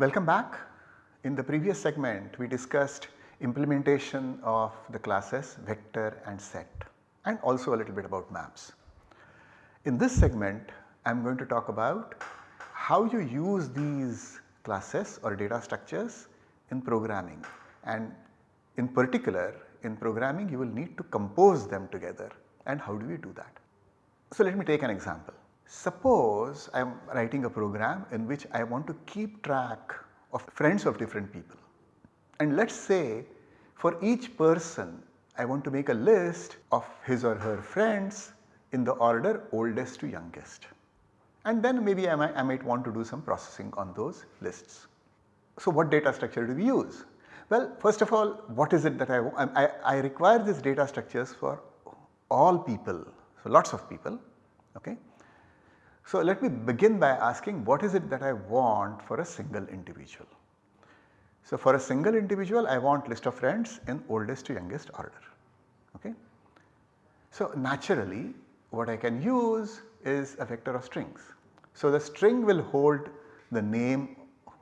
Welcome back. In the previous segment we discussed implementation of the classes vector and set and also a little bit about maps. In this segment I am going to talk about how you use these classes or data structures in programming and in particular in programming you will need to compose them together and how do we do that. So let me take an example. Suppose I am writing a program in which I want to keep track of friends of different people and let us say for each person I want to make a list of his or her friends in the order oldest to youngest and then maybe I might, I might want to do some processing on those lists. So what data structure do we use? Well first of all what is it that I, I, I require these data structures for all people, so lots of people okay. So let me begin by asking what is it that I want for a single individual. So for a single individual I want list of friends in oldest to youngest order. Okay. So naturally what I can use is a vector of strings. So the string will hold the name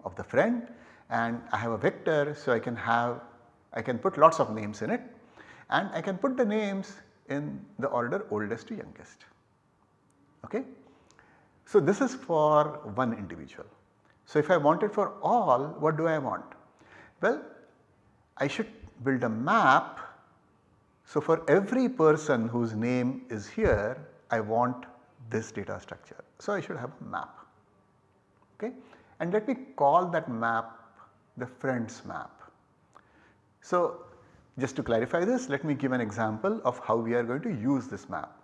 of the friend and I have a vector so I can have I can put lots of names in it and I can put the names in the order oldest to youngest. Okay. So this is for one individual. So if I want it for all what do I want? Well I should build a map. So for every person whose name is here I want this data structure. So I should have a map okay and let me call that map the friends map. So just to clarify this let me give an example of how we are going to use this map.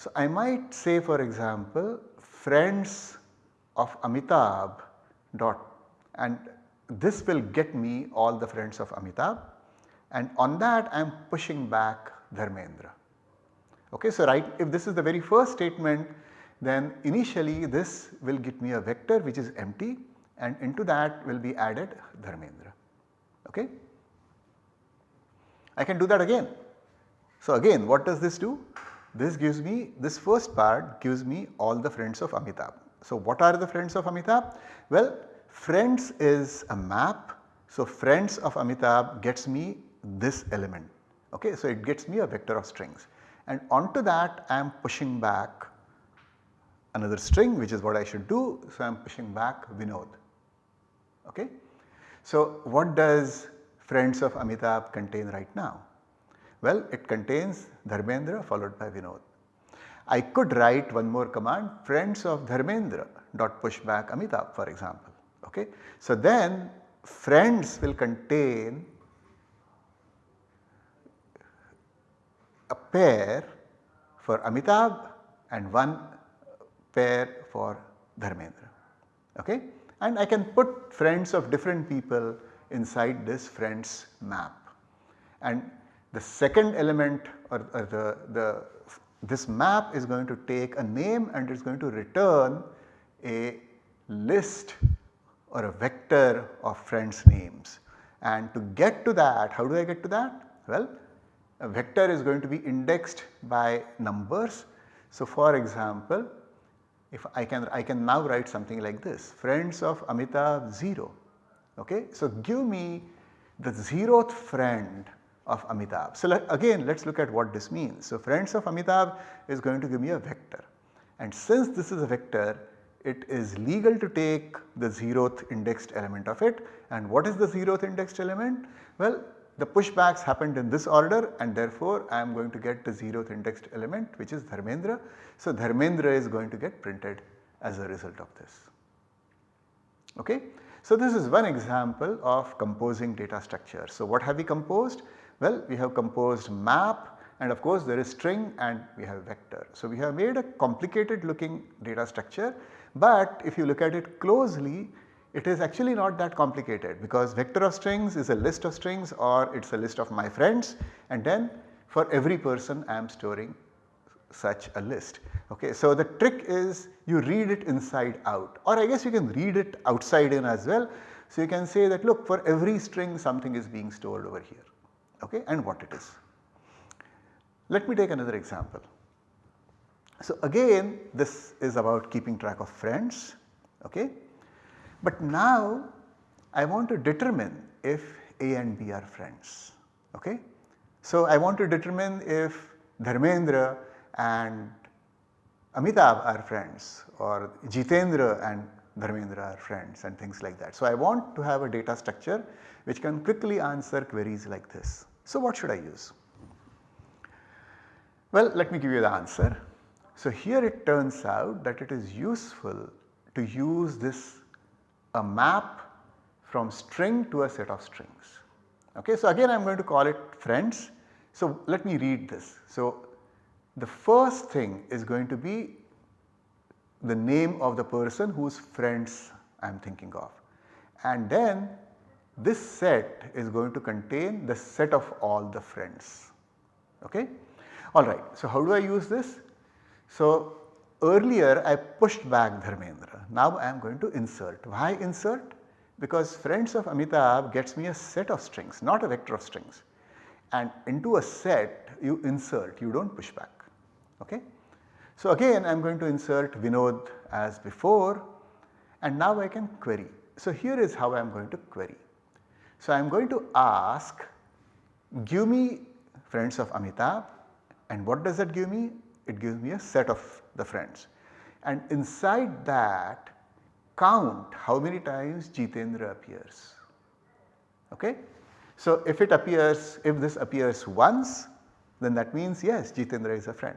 So I might say for example friends of Amitabh dot and this will get me all the friends of Amitabh and on that I am pushing back Dharmendra. Okay, so right if this is the very first statement then initially this will get me a vector which is empty and into that will be added Dharmendra. Okay. I can do that again. So again what does this do? This gives me this first part gives me all the friends of Amitabh. So what are the friends of Amitabh? Well friends is a map. So friends of Amitabh gets me this element okay. So it gets me a vector of strings and onto that I am pushing back another string which is what I should do. So I am pushing back Vinod okay. So what does friends of Amitabh contain right now? Well, it contains Dharmendra followed by Vinod. I could write one more command friends of Dharmendra dot push back Amitabh for example. Okay. So then friends will contain a pair for Amitabh and one pair for Dharmendra. Okay. And I can put friends of different people inside this friends map. And the second element or, or the, the this map is going to take a name and it is going to return a list or a vector of friends names. And to get to that, how do I get to that? Well, a vector is going to be indexed by numbers. So for example, if I can I can now write something like this friends of Amitabh 0 okay. So give me the zeroth friend of Amitabh. So let, again let us look at what this means. So friends of Amitabh is going to give me a vector and since this is a vector it is legal to take the zeroth indexed element of it and what is the zeroth indexed element? Well the pushbacks happened in this order and therefore I am going to get the zeroth indexed element which is Dharmendra. So Dharmendra is going to get printed as a result of this. Okay. So this is one example of composing data structure. So what have we composed? Well, we have composed map and of course there is string and we have vector. So we have made a complicated looking data structure but if you look at it closely it is actually not that complicated because vector of strings is a list of strings or it is a list of my friends and then for every person I am storing such a list. Okay, so the trick is you read it inside out or I guess you can read it outside in as well. So you can say that look for every string something is being stored over here okay, and what it is. Let me take another example. So again this is about keeping track of friends. Okay. But now I want to determine if A and B are friends. Okay? So I want to determine if Dharmendra and Amitabh are friends or Jitendra and Dharmendra are friends and things like that. So I want to have a data structure which can quickly answer queries like this. So what should I use? Well let me give you the answer. So here it turns out that it is useful to use this a map from string to a set of strings. Okay, so again I am going to call it friends. So let me read this. So the first thing is going to be the name of the person whose friends I am thinking of and then this set is going to contain the set of all the friends. Okay? Alright, so how do I use this? So earlier I pushed back Dharmendra, now I am going to insert. Why insert? Because friends of Amitabh gets me a set of strings not a vector of strings and into a set you insert you do not push back. Okay? So again I am going to insert Vinod as before and now I can query. So here is how I am going to query. So I am going to ask give me friends of Amitabh and what does that give me? It gives me a set of the friends and inside that count how many times Jitendra appears. Okay? So if it appears, if this appears once then that means yes Jitendra is a friend.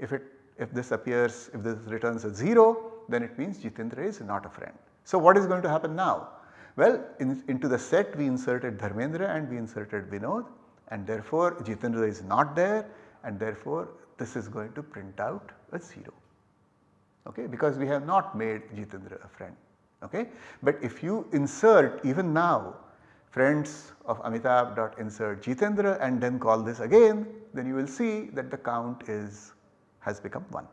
If it if this appears, if this returns a 0 then it means Jitendra is not a friend. So what is going to happen now? Well in, into the set we inserted Dharmendra and we inserted Vinod and therefore Jitendra is not there and therefore this is going to print out a 0 okay, because we have not made Jitendra a friend. Okay. But if you insert even now friends of Amitabh dot insert Jitendra and then call this again then you will see that the count is has become 1.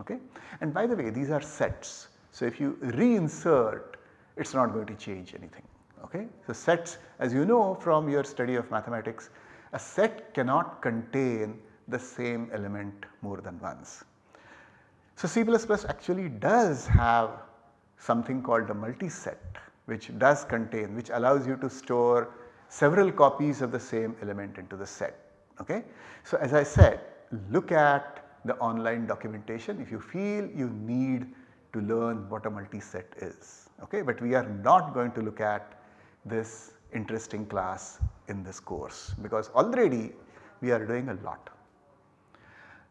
Okay? And by the way these are sets. So if you reinsert it is not going to change anything. Okay? So sets as you know from your study of mathematics a set cannot contain the same element more than once. So C++ actually does have something called a multi-set which does contain which allows you to store several copies of the same element into the set. Okay? So as I said look at the online documentation if you feel you need to learn what a multi-set is. Okay? But we are not going to look at this interesting class in this course because already we are doing a lot.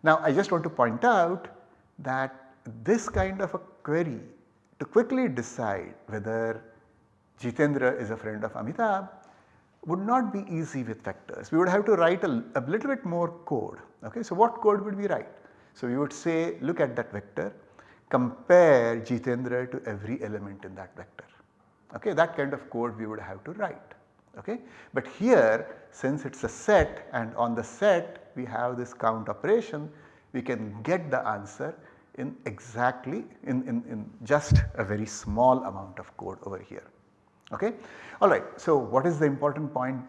Now I just want to point out that this kind of a query to quickly decide whether Jitendra is a friend of Amitabh would not be easy with vectors. We would have to write a, a little bit more code. Okay? So what code would we write? So we would say look at that vector, compare Jitendra to every element in that vector. Okay? That kind of code we would have to write. Okay? But here since it is a set and on the set we have this count operation, we can get the answer in exactly in, in, in just a very small amount of code over here. Okay? Alright, so what is the important point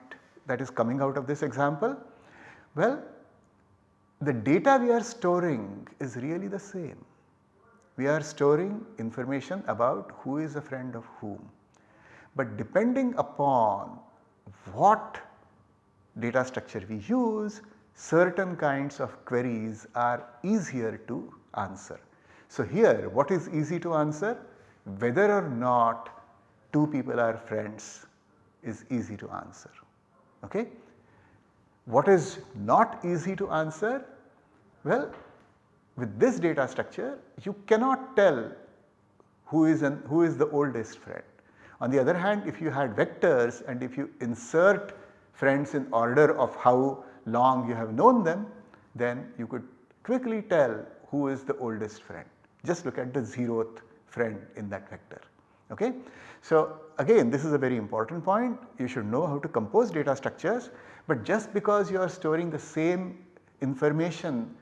that is coming out of this example? Well, the data we are storing is really the same. We are storing information about who is a friend of whom. But depending upon what data structure we use, certain kinds of queries are easier to answer. So here what is easy to answer? Whether or not two people are friends is easy to answer. Okay? What is not easy to answer? Well, with this data structure you cannot tell who is, an, who is the oldest friend. On the other hand if you had vectors and if you insert friends in order of how long you have known them then you could quickly tell who is the oldest friend. Just look at the zeroth friend in that vector. Okay? So again this is a very important point you should know how to compose data structures but just because you are storing the same information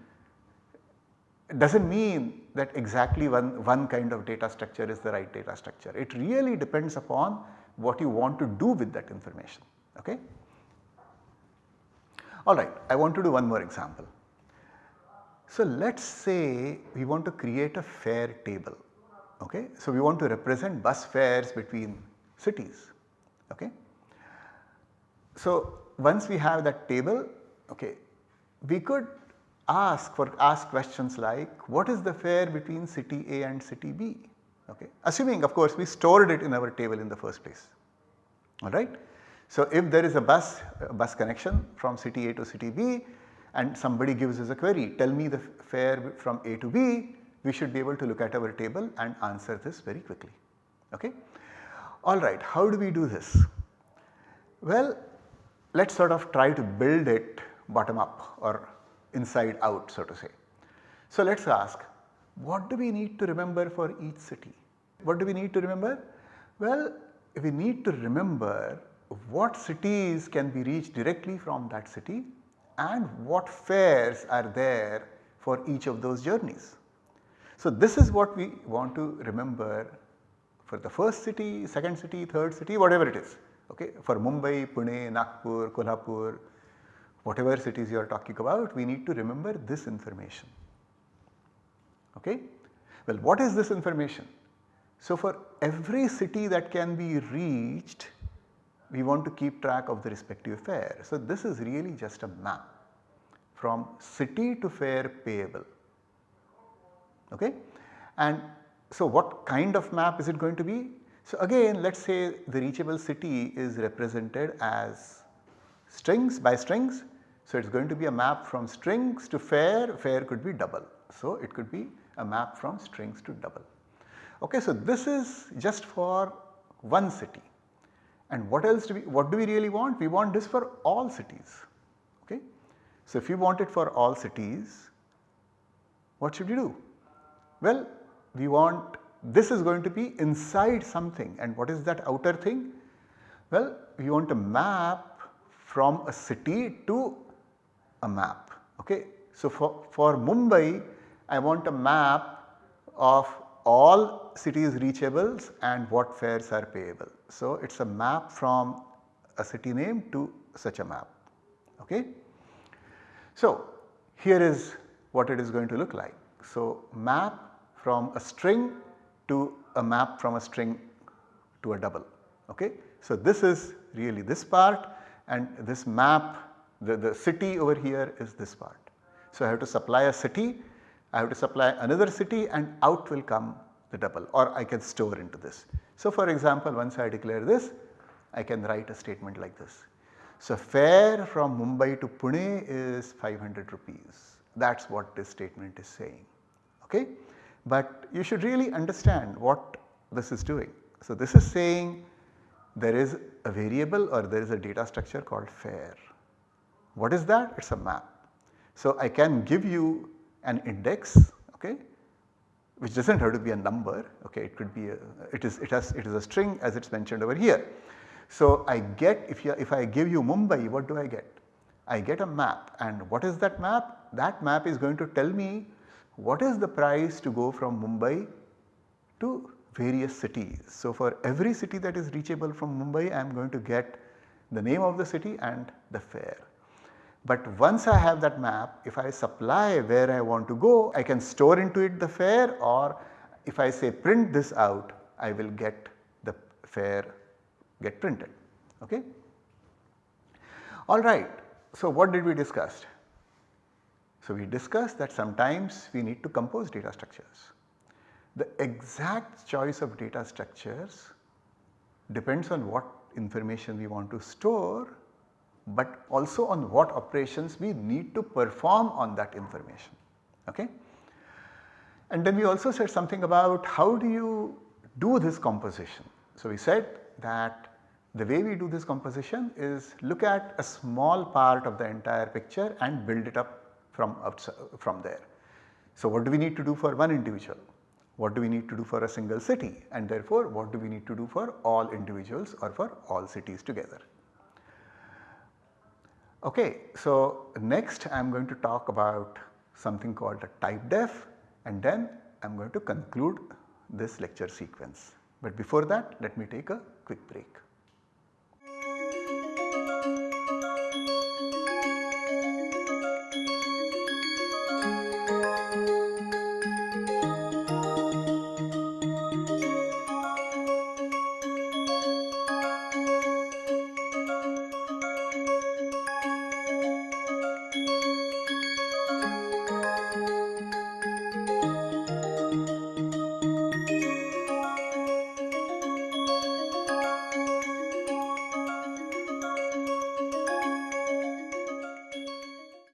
does not mean that exactly one, one kind of data structure is the right data structure. It really depends upon what you want to do with that information. Okay? Alright, I want to do one more example. So let us say we want to create a fare table. Okay. So, we want to represent bus fares between cities. Okay. So, once we have that table, okay, we could ask for ask questions like what is the fare between city A and city B, okay, assuming of course we stored it in our table in the first place, alright. So, if there is a bus, a bus connection from city A to city B and somebody gives us a query, tell me the fare from A to B, we should be able to look at our table and answer this very quickly. Okay. Alright, how do we do this? Well, let us sort of try to build it bottom up or inside out so to say. So, let us ask what do we need to remember for each city? What do we need to remember? Well, we need to remember what cities can be reached directly from that city and what fares are there for each of those journeys. So, this is what we want to remember for the first city, second city, third city, whatever it is. Okay? For Mumbai, Pune, Nagpur, Kolhapur, whatever cities you are talking about, we need to remember this information. Okay? Well, what is this information? So, for every city that can be reached we want to keep track of the respective fare. So, this is really just a map from city to fare payable. Okay? And so, what kind of map is it going to be? So, again let us say the reachable city is represented as strings by strings. So, it is going to be a map from strings to fare, fare could be double. So, it could be a map from strings to double. Okay, so, this is just for one city. And what else do we, what do we really want? We want this for all cities. Okay? So, if you want it for all cities, what should we do? Well, we want this is going to be inside something and what is that outer thing? Well, we want a map from a city to a map. Okay? So, for, for Mumbai, I want a map of all cities reachables and what fares are payable. So, it is a map from a city name to such a map. Okay. So, here is what it is going to look like. So, map from a string to a map from a string to a double. Okay. So, this is really this part and this map the, the city over here is this part. So, I have to supply a city, I have to supply another city and out will come the double or I can store into this. So, for example, once I declare this I can write a statement like this. So, fare from Mumbai to Pune is 500 rupees that is what this statement is saying. Okay? But you should really understand what this is doing. So, this is saying there is a variable or there is a data structure called fare. What is that? It is a map. So, I can give you an index okay, which does not have to be a number okay it could be a it is it has it is a string as it is mentioned over here. So, I get if you if I give you Mumbai what do I get? I get a map and what is that map? That map is going to tell me what is the price to go from Mumbai to various cities. So, for every city that is reachable from Mumbai I am going to get the name of the city and the fare. But once I have that map, if I supply where I want to go, I can store into it the fare or if I say print this out, I will get the fare get printed. Okay? Alright, so what did we discuss? So we discussed that sometimes we need to compose data structures. The exact choice of data structures depends on what information we want to store but also on what operations we need to perform on that information. Okay? And then we also said something about how do you do this composition. So, we said that the way we do this composition is look at a small part of the entire picture and build it up from outside, from there. So, what do we need to do for one individual? What do we need to do for a single city and therefore what do we need to do for all individuals or for all cities together. Okay, so next I am going to talk about something called a type def and then I am going to conclude this lecture sequence. But before that let me take a quick break.